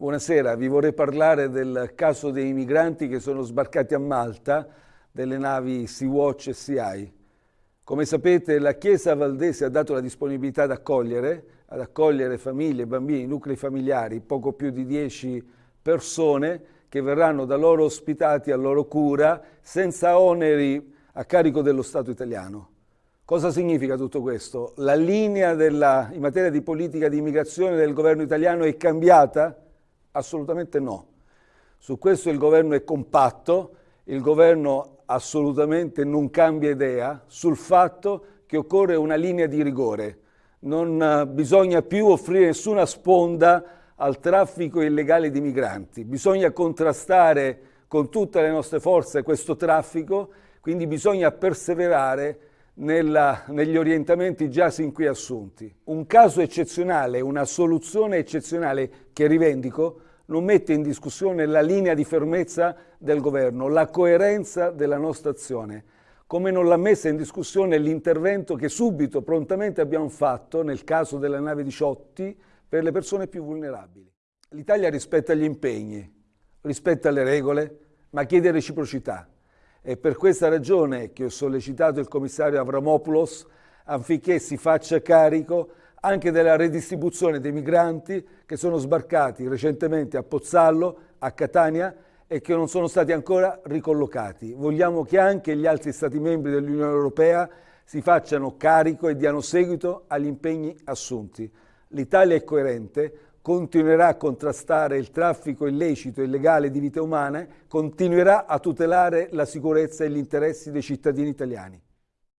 Buonasera, vi vorrei parlare del caso dei migranti che sono sbarcati a Malta delle navi Sea-Watch e Sea-Eye. Come sapete la Chiesa Valdese ha dato la disponibilità ad accogliere, ad accogliere famiglie, bambini, nuclei familiari, poco più di 10 persone che verranno da loro ospitati a loro cura senza oneri a carico dello Stato italiano. Cosa significa tutto questo? La linea della, in materia di politica di immigrazione del governo italiano è cambiata? Assolutamente no. Su questo il governo è compatto, il governo assolutamente non cambia idea sul fatto che occorre una linea di rigore. Non eh, bisogna più offrire nessuna sponda al traffico illegale di migranti, bisogna contrastare con tutte le nostre forze questo traffico, quindi bisogna perseverare nella, negli orientamenti già sin qui assunti. Un caso eccezionale, una soluzione eccezionale che rivendico, non mette in discussione la linea di fermezza del governo, la coerenza della nostra azione, come non l'ha messa in discussione l'intervento che subito, prontamente abbiamo fatto nel caso della nave Diciotti per le persone più vulnerabili. L'Italia rispetta gli impegni, rispetta le regole, ma chiede reciprocità. È per questa ragione che ho sollecitato il commissario Avramopoulos affinché si faccia carico anche della redistribuzione dei migranti che sono sbarcati recentemente a Pozzallo, a Catania e che non sono stati ancora ricollocati. Vogliamo che anche gli altri Stati membri dell'Unione Europea si facciano carico e diano seguito agli impegni assunti. L'Italia è coerente, continuerà a contrastare il traffico illecito e illegale di vite umane, continuerà a tutelare la sicurezza e gli interessi dei cittadini italiani.